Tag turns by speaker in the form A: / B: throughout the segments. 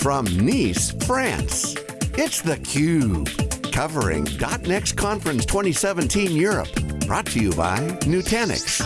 A: from Nice, France. It's theCUBE, covering .next Conference 2017 Europe. Brought to you by Nutanix.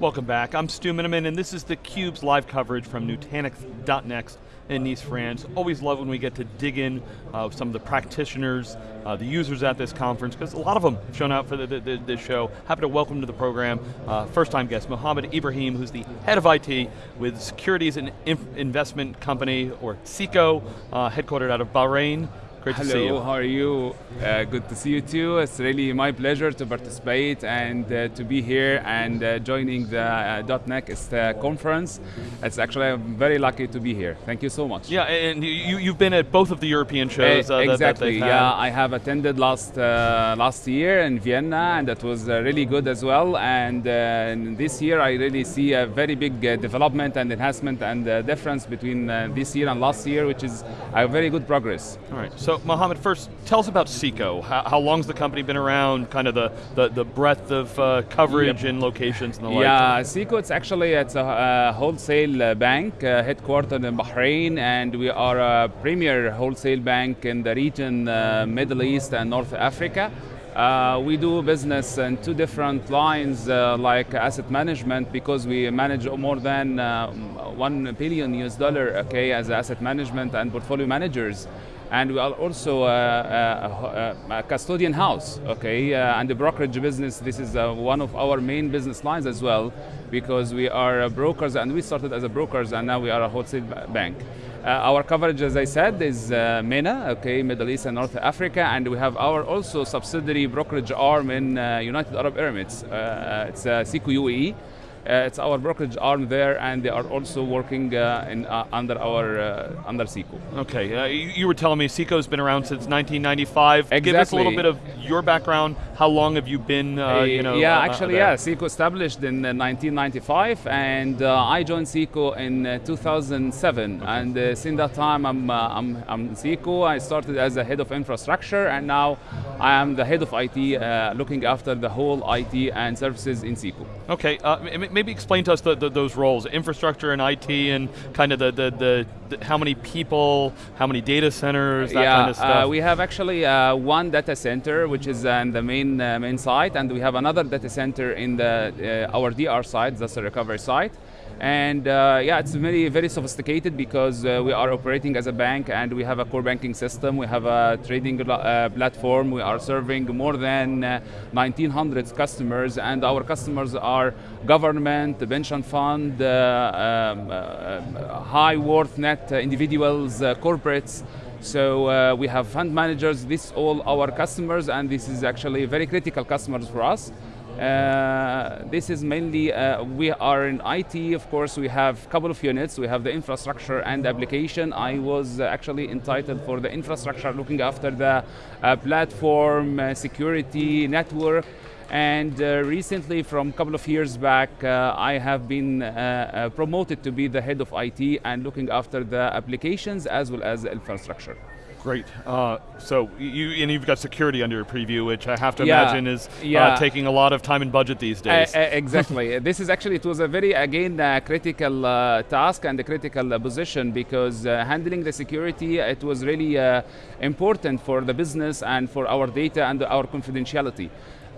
B: Welcome back, I'm Stu Miniman and this is theCUBE's live coverage from Nutanix.next in Nice, France. Always love when we get to dig in uh, some of the practitioners, uh, the users at this conference, because a lot of them have shown up for the, the, this show. Happy to welcome to the program, uh, first time guest, Mohammed Ibrahim, who's the head of IT with Securities and Investment Company, or SECO, uh, headquartered out of Bahrain. Great
C: Hello,
B: to see you.
C: how are you? Uh, good to see you too. It's really my pleasure to participate and uh, to be here and uh, joining the uh, .next uh, conference. It's actually, I'm very lucky to be here. Thank you so much.
B: Yeah, and you, you've been at both of the European shows uh, that- that
C: exactly,
B: they've
C: yeah. I have attended last uh, last year in Vienna, and that was uh, really good as well. And, uh, and this year, I really see a very big uh, development and enhancement and uh, difference between uh, this year and last year, which is a very good progress.
B: All right, so Mohammed, first, tell us about SECO. How, how long's the company been around, kind of the, the, the breadth of uh, coverage and locations and the like?
C: Yeah, SECO, it's actually it's a, uh wholesale uh, bank uh, headquartered in Bahrain, and we are a premier wholesale bank in the region, uh, Middle East and North Africa. Uh, we do business in two different lines, uh, like asset management, because we manage more than uh, one billion US dollar, okay, as asset management and portfolio managers. And we are also uh, uh, a custodian house, okay, uh, and the brokerage business. This is uh, one of our main business lines as well, because we are uh, brokers, and we started as a brokers, and now we are a wholesale ba- bank. Uh, our coverage, as I said, is uh, MENA, okay, Middle East and North Africa, and we have our also subsidiary brokerage arm in United Arab Emirates. It's uh. Uh, it's our brokerage arm there, and they are also working uh, in, uh, under our uh, under Seco.
B: Okay, uh, you, you were telling me SECO's been around since 1995. Give us a little bit of your background. How long have you been, uh, you know?
C: yeah,
B: uh, uh,
C: actually, yeah. Seco established in uh, 1995, and uh, I joined Seco in uh, 2007. And uh, since that time, I'm, uh, I'm I'm Seco. I started as a head of infrastructure, and now I am the head of IT, uh, looking after the whole IT and services in Seco.
B: Okay, uh, maybe explain to us the, the, those roles, infrastructure and IT, and kind of the, the, the, the how many people, how many data centers, that
C: yeah,
B: kind of stuff.
C: Uh, we have actually uh, one data center, which is uh, in the main uh, main site, and we have another data center in the uh, our DR site, that's the recovery site. And uh, yeah, it's very very sophisticated because uh, we are operating as a bank, and we have a core banking system. We have a trading uh, platform. We are serving more than uh, 1,900 customers, and our customers are government, pension fund, uh, um, uh, high worth net uh, individuals, uh, corporates. So uh, we have fund managers, this all our customers, and this is actually very critical customers for us. Uh, this is mainly, uh, we are in IT, of course, we have a couple of units. We have the infrastructure and application. I was actually entitled for the infrastructure, looking after the uh, platform, uh, security, network. And uh, recently, from a couple of years back, I have been promoted to be the head of IT and looking after the applications as well as the infrastructure.
B: Great. Uh, so you and you've got security under your preview, which I have to
C: Yeah,
B: imagine is uh, taking a lot of time and budget these
C: Uh,
B: days.
C: uh, exactly. this is actually, it was a very, again, uh, critical uh, task and a critical uh, position because uh, handling the security, it was really uh, important for the business and for our data and our confidentiality.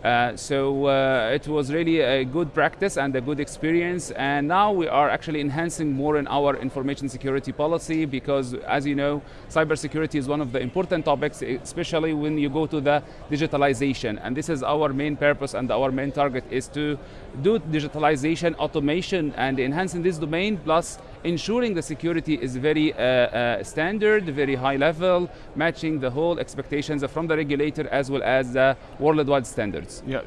C: Uh, so uh, it was really a good practice and a good experience. And now we are actually enhancing more in our information security policy because as you know cybersecurity is one of the important topics especially when you go to the digitalization. And this is our main purpose and our main target is to do digitalization automation and enhancing this domain plus ensuring the security is very uh, uh, standard, very high level, matching the whole expectations from the regulator as well as the worldwide standards.
B: yeah,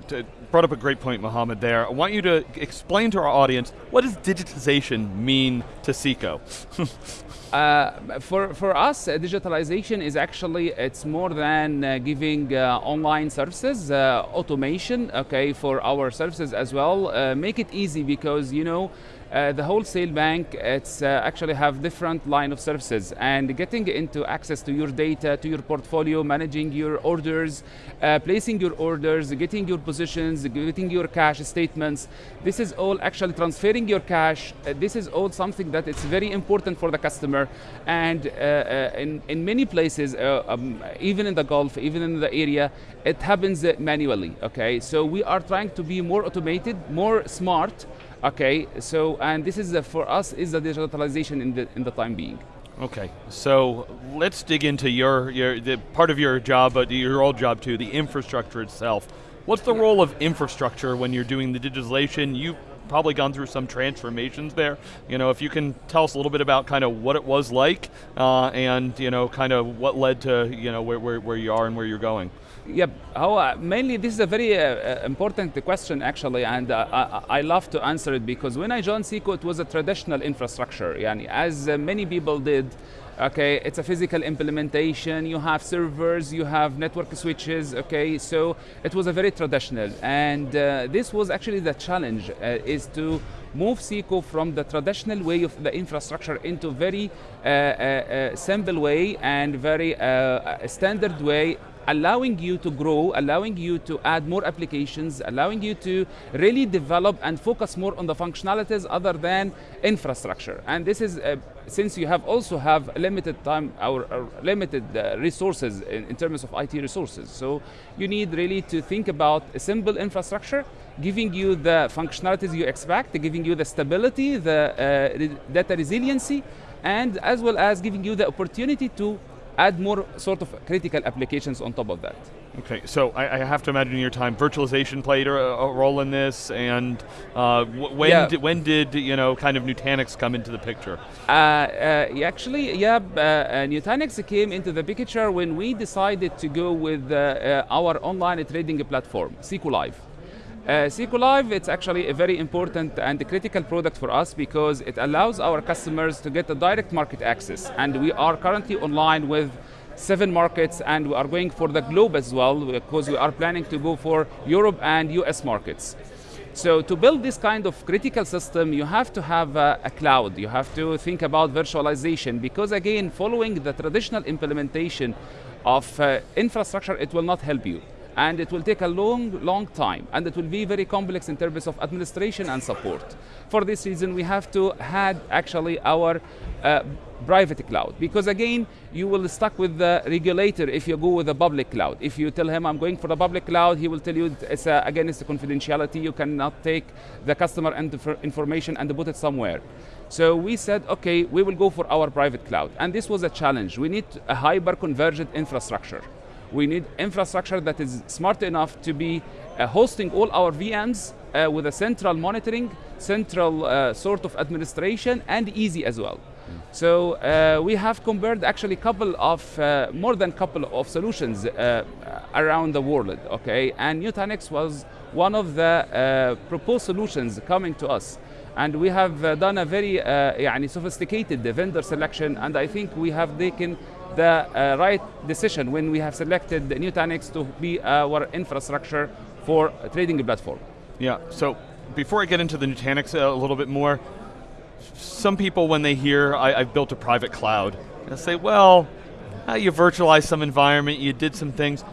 B: brought up a great point, Mohammed. There, I want you to explain to our audience what does digitization mean to SECO.
C: Uh, for, for us, uh, digitalization is actually, it's more than uh, giving uh, online services, uh, automation, okay, for our services as well. Uh, make it easy because, you know, Uh, the wholesale bank, it's uh, actually have different line of services and getting into access to your data, to your portfolio, managing your orders, uh, placing your orders, getting your positions, getting your cash statements. This is all actually transferring your cash. Uh, this is all something that it's very important for the customer. And uh, uh, in, in many places, um, even in the Gulf, even in the area, it happens manually, okay? So we are trying to be more automated, more smart, Okay, so and this is the, for us is the digitalization in the in the time being.
B: Okay, so let's dig into your your the part of your job, but your old job too, the infrastructure itself. What's the role of infrastructure when you're doing the digitalization? You've probably gone through some transformations there. You know, if you can tell us a little bit about kind of what it was like, uh, and you know, kind of what led to you know where, where, where you are and where you're going.
C: Yeah, uh, mainly this is a very uh, uh, important question actually, and uh, I, I, love to answer it because when I joined Seco, it was a traditional infrastructure. Yani, as uh, many people did, okay, it's a physical implementation. You have servers, you have network switches. Okay, so it was a very traditional, and uh, this was actually the challenge uh, is to move Seco from the traditional way of the infrastructure into very uh, uh, simple way and very standard way allowing you to grow, allowing you to add more applications, allowing you to really develop and focus more on the functionalities other than infrastructure. And this is, uh, since you have also have limited time or, limited uh, resources in, in, terms of IT resources. So you need really to think about a simple infrastructure, giving you the functionalities you expect, giving you the stability, the uh, data resiliency, and as well as giving you the opportunity to add more sort of critical applications on top of that.
B: Okay, so I, I have to imagine in your time, virtualization played a, a role in this, and uh, when yeah. did, when did you know kind of Nutanix come into the picture?
C: Uh, uh, actually, yeah, uh, uh, Nutanix came into the picture when we decided to go with uh, our online trading platform, Seco Live. Uh, Live, it's actually a very important and critical product for us because it allows our customers to get a direct market access. And we are currently online with seven markets and we are going for the globe as well because we are planning to go for Europe and US markets. So to build this kind of critical system, you have to have a, a, cloud. You have to think about virtualization because again, following the traditional implementation of uh, infrastructure, it will not help you and it will take a long, long time, and it will be very complex in terms of administration and support. For this reason, we have to have actually our uh, private cloud, because again, you will stuck with the regulator if you go with a public cloud. If you tell him I'm going for the public cloud, he will tell you it's a, again, it's a confidentiality, you cannot take the customer information and put it somewhere. So we said, okay, we will go for our private cloud. And this was a challenge. We need a hyper-converged infrastructure. We need infrastructure that is smart enough to be uh, hosting all our VMs uh, with a central monitoring, central uh, sort of administration, and easy as well. So uh, we have compared actually a couple of, uh, more than a couple of solutions uh, around the world, okay? And Nutanix was one of the proposed solutions coming to us. And we have done a very uh, sophisticated vendor selection, and I think we have taken the uh, right decision when we have selected Nutanix to be our infrastructure for trading platform.
B: Yeah, so before I get into the Nutanix a little bit more, some people when they hear I, have built a private cloud, they say, well, uh, you virtualized some environment, you did some things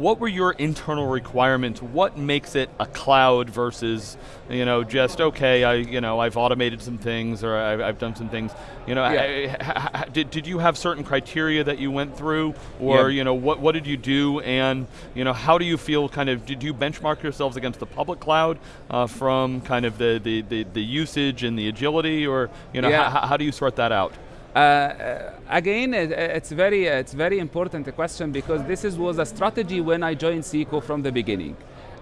B: what were your internal requirements? What makes it a cloud versus, you know, just okay, I, you know, I've automated some things or I've, I've done some things. You know, yeah. I, I, did, did you have certain criteria that you went through, or yeah. you know, what what did you do, and you know, how do you feel? Kind of, did you benchmark yourselves against the public cloud uh, from kind of the, the, the the usage and the agility, or you know, yeah. how, how do you sort that out? Uh,
C: uh, again, it, it's very it's very important question because this is, was a strategy when I joined Seco from the beginning.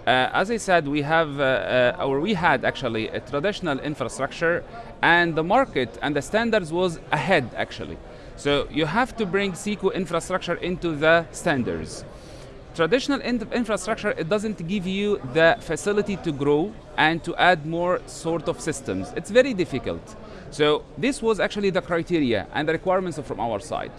C: Uh, as I said, we have, uh, uh, or we had actually a traditional infrastructure, and the market and the standards was ahead actually. So you have to bring Seco infrastructure into the standards. Traditional in infrastructure, it doesn't give you the facility to grow and to add more sort of systems. It's very difficult. So this was actually the criteria and the requirements from our side.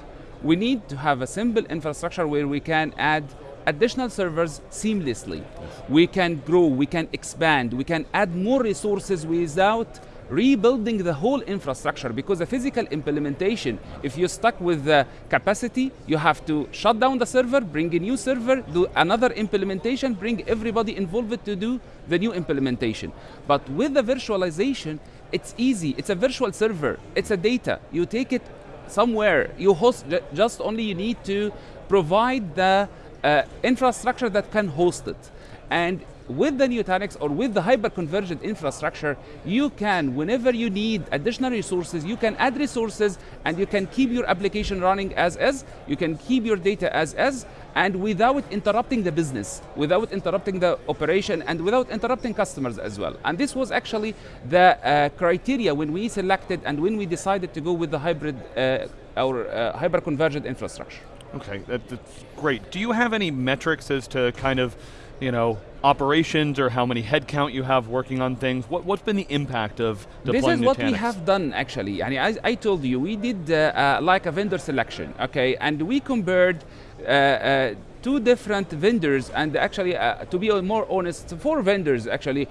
C: We need to have a simple infrastructure where we can add additional servers seamlessly. Yes. We can grow, we can expand, we can add more resources without rebuilding the whole infrastructure because the physical implementation, if you're stuck with the capacity, you have to shut down the server, bring a new server, do another implementation, bring everybody involved to do the new implementation. But with the virtualization, it's easy. It's a virtual server. It's a data. You take it somewhere. You host just only you need to provide the uh, infrastructure that can host it. And with the Nutanix or with the hyper-convergent infrastructure, you can, whenever you need additional resources, you can add resources and you can keep your application running as is, you can keep your data as is, and without interrupting the business, without interrupting the operation, and without interrupting customers as well. And this was actually the uh, criteria when we selected and when we decided to go with the hybrid uh, or uh, hyper-convergent infrastructure.
B: Okay, that, that's great. Do you have any metrics as to kind of, you know, operations or how many headcount you have working on things? What, what's been the impact of deploying
C: This is what we have done actually. Yani, I, I told you, we did uh, uh, like a vendor selection, okay? And we compared uh, uh, two different vendors and actually, uh, to be more honest, four vendors actually,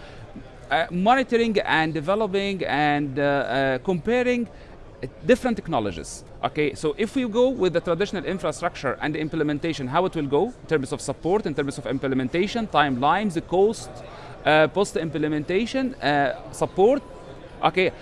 C: uh, monitoring and developing and uh, uh, comparing different technologies. Okay, so if we go with the traditional infrastructure and the implementation, how it will go in terms of support, in terms of implementation, timelines, the cost, uh, post implementation, uh, support. Okay,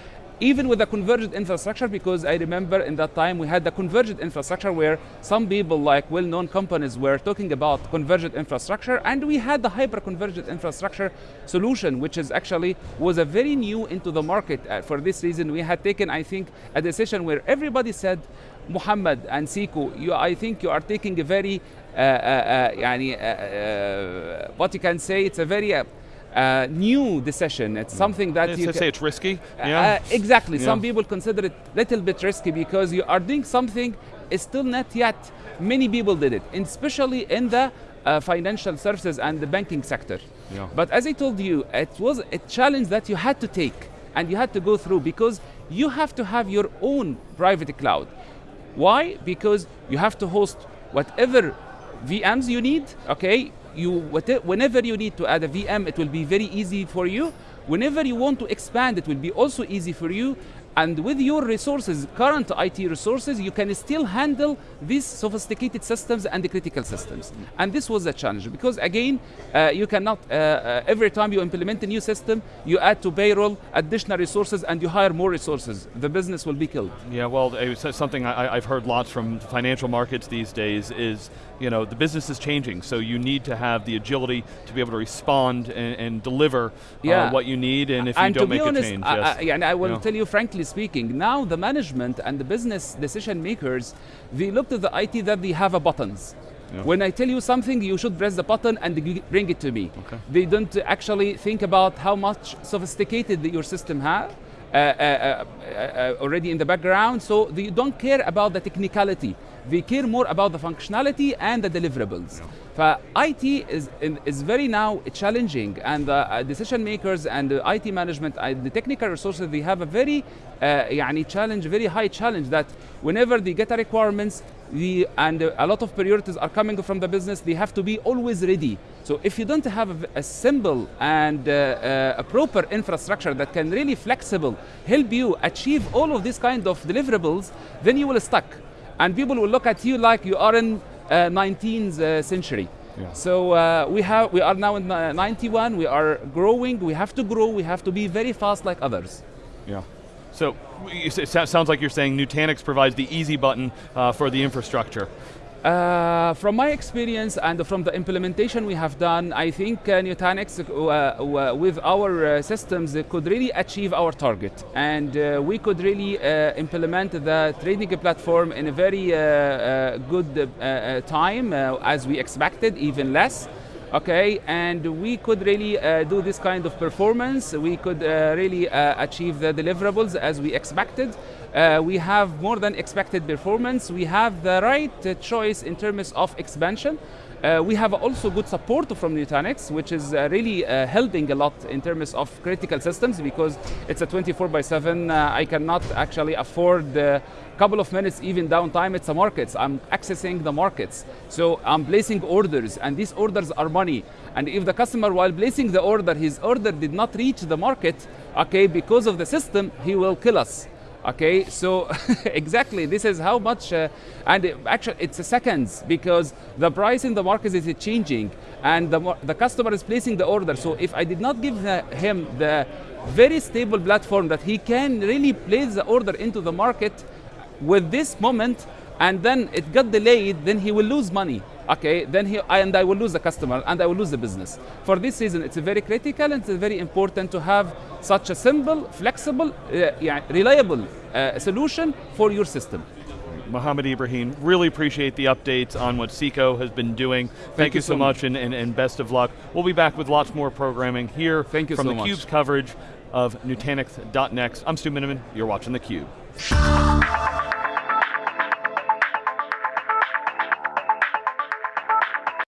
C: even with the converged infrastructure, because I remember in that time we had the converged infrastructure where some people like well-known companies were talking about converged infrastructure, and we had the hyper-converged infrastructure solution, which is actually was a very new into the market. For this reason, we had taken, I think, a decision where everybody said, Muhammad and Seco, you, I think you are taking a very, uh, uh, uh, what you can say, it's a very uh, uh, new decision. It's something that you
B: say it's risky.
C: uh, exactly.
B: Yeah.
C: Some people consider it a little bit risky because you are doing something is still not yet. Many people did it, and especially in the uh, financial services and the banking sector.
B: Yeah.
C: But as I told you, it was a challenge that you had to take and you had to go through because you have to have your own private cloud. Why? Because you have to host whatever VMs you need, okay? You, whenever you need to add a VM, it will be very easy for you. Whenever you want to expand, it will be also easy for you. And with your resources, current IT resources, you can still handle these sophisticated systems and the critical systems. And this was a challenge because again, uh, you cannot, uh, uh, every time you implement a new system, you add to payroll additional resources and you hire more resources. The business will be killed.
B: Yeah, well, something I, I've heard lots from financial markets these days is, you know, the business is changing, so you need to have the agility to be able to respond and, and deliver
C: Yeah.
B: uh, what you need, and if you
C: and
B: don't make
C: honest,
B: a change,
C: I,
B: yes.
C: I, and I will
B: Yeah.
C: tell you frankly speaking, now the management and the business decision makers, they look to the IT that they have a buttons.
B: Yeah.
C: When I tell you something, you should press the button and bring it to me.
B: Okay.
C: They don't actually think about how much sophisticated your system has. Uh, uh, uh, uh, already in the background, so they don't care about the technicality. We care more about the functionality and the deliverables. Yeah. IT is, is very now challenging and the decision makers and uh, the IT management and the technical resources, they have a very uh, challenge, very high challenge that whenever they get a requirements, the, and a lot of priorities are coming from the business, they have to be always ready. So if you don't have a, a simple and uh, uh, a proper infrastructure that can really flexible help you achieve all of these kind of deliverables, then you will stuck. And people will look at you like you are in uh, 19th uh, century.
B: Yeah.
C: So uh, we have we are now in uh, 91. We are growing. We have to grow. We have to be very fast like others.
B: Yeah. So it sounds like you're saying Nutanix provides the easy button uh, for the infrastructure.
C: Uh, from my experience and from the implementation we have done, I think uh, Nutanix uh, uh, with our uh, systems could really achieve our target. And uh, we could really implement the trading platform in a very good time as we expected, even less. Okay, and we could really uh, do this kind of performance. We could uh, really uh, achieve the deliverables as we expected. Uh, we have more than expected performance. We have the right uh, choice in terms of expansion. Uh, we have also good support from Nutanix, which is uh, really uh, helping a lot in terms of critical systems because it's a 24 by 7. Uh, I cannot actually afford a couple of minutes even downtime. It's a markets. I'm accessing the markets. So I'm placing orders, and these orders are money. And if the customer, while placing the order, his order did not reach the market, okay, because of the system, he will kill us. Okay, so exactly, this is how much, uh, and it- actually it's seconds because the price in the market is changing and the, the customer is placing the order. So if I did not give the, him the very stable platform that he can really place the order into the market with this moment and then it got delayed, then he will lose money. Okay, then he and I will lose the customer and I will lose the business. For this reason, it's very critical and it's very important to have such a simple, flexible, uh, yeah, reliable uh, solution for your system.
B: Mohammed Ibrahim, really appreciate the updates on what Seco has been doing. Thank,
C: you
B: you so
C: so
B: much and, and, and best of luck. We'll be back with lots more programming here
C: Thank you
B: from
C: so
B: the. Cube's coverage of Nutanix.next. I'm Stu Miniman. You're watching theCUBE.